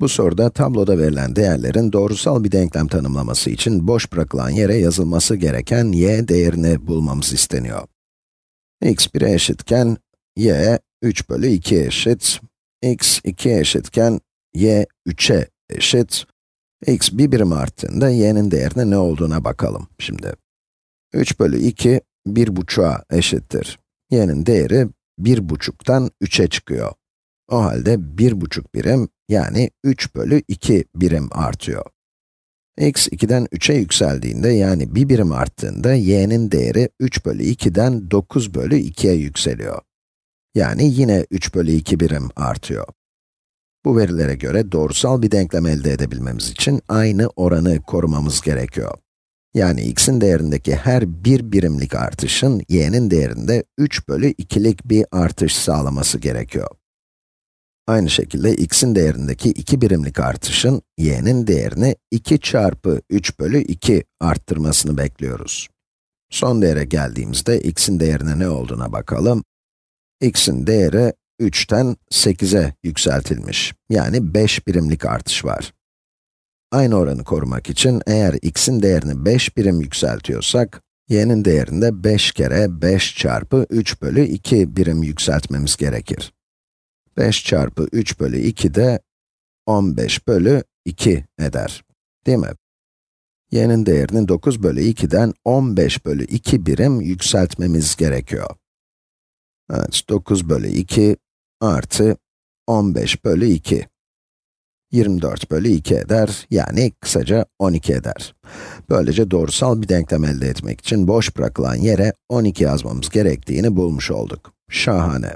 Bu soruda tabloda verilen değerlerin doğrusal bir denklem tanımlaması için boş bırakılan yere yazılması gereken y değerini bulmamız isteniyor. x 1'e eşitken, y 3 bölü 2 eşit, x 2'ye eşitken, y 3'e eşit, x bir birim arttığında y'nin değerine ne olduğuna bakalım şimdi. 3 bölü 2, 1,5'a eşittir. y'nin değeri 1,5'tan 3'e çıkıyor. O halde 1,5 birim, yani 3 bölü 2 birim artıyor. x 2'den 3'e yükseldiğinde, yani 1 birim arttığında, y'nin değeri 3 bölü 2'den 9 bölü 2'ye yükseliyor. Yani yine 3 bölü 2 birim artıyor. Bu verilere göre doğrusal bir denklem elde edebilmemiz için aynı oranı korumamız gerekiyor. Yani x'in değerindeki her bir birimlik artışın y'nin değerinde 3 bölü 2'lik bir artış sağlaması gerekiyor. Aynı şekilde x'in değerindeki 2 birimlik artışın y'nin değerini 2 çarpı 3 bölü 2 arttırmasını bekliyoruz. Son değere geldiğimizde x'in değerine ne olduğuna bakalım. x'in değeri 3'ten 8'e yükseltilmiş. Yani 5 birimlik artış var. Aynı oranı korumak için eğer x'in değerini 5 birim yükseltiyorsak, y'nin değerinde 5 kere 5 çarpı 3 bölü 2 birim yükseltmemiz gerekir. 5 çarpı 3 bölü 2 de 15 bölü 2 eder. Değil mi? y'nin değerini 9 bölü 2'den 15 bölü 2 birim yükseltmemiz gerekiyor. Evet, 9 bölü 2 artı 15 bölü 2. 24 bölü 2 eder, yani kısaca 12 eder. Böylece doğrusal bir denklem elde etmek için boş bırakılan yere 12 yazmamız gerektiğini bulmuş olduk. Şahane.